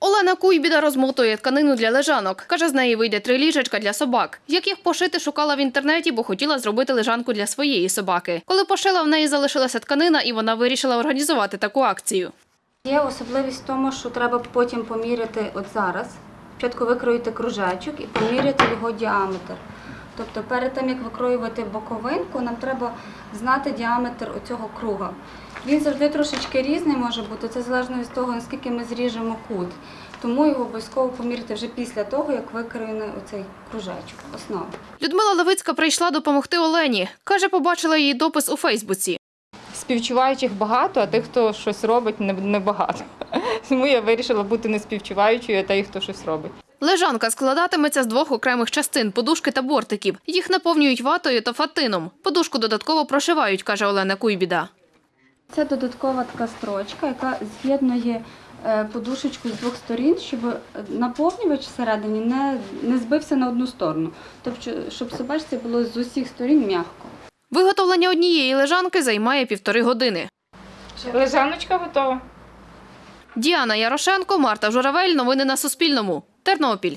Олена Куйбіда розмотує тканину для лежанок. Каже, з неї вийде три ліжечка для собак. Як їх пошити, шукала в інтернеті, бо хотіла зробити лежанку для своєї собаки. Коли пошила, в неї залишилася тканина, і вона вирішила організувати таку акцію. Є особливість в тому, що треба потім поміряти от зараз. Спочатку викроїти кружечок і поміряти його діаметр. Тобто перед тим, як викроювати боковинку, нам треба знати діаметр оцього круга. Він завжди трошечки різний може бути, це залежно від того, наскільки ми зріжемо кут. Тому його обов'язково поміряти вже після того, як викроєний оцей кружечок, основа. Людмила Левицька прийшла допомогти Олені. Каже, побачила її допис у Фейсбуці. Співчуваючих багато, а тих, хто щось робить, не- небагато. Тому я вирішила бути не співчуваючою, а тих, хто щось робить. Лежанка складатиметься з двох окремих частин подушки та бортиків. Їх наповнюють ватою та фатином. Подушку додатково прошивають, каже Олена Куйбіда. Це додаткова така строчка, яка з'єднує е, подушечку з двох сторін, щоб наповнювач всередині не, не збився на одну сторону. Тобто, щоб собачці було з усіх сторін м'яко. Виготовлення однієї лежанки займає півтори години. Лежаночка готова. Діана Ярошенко, Марта Журавель. Новини на Суспільному. Тернопіль.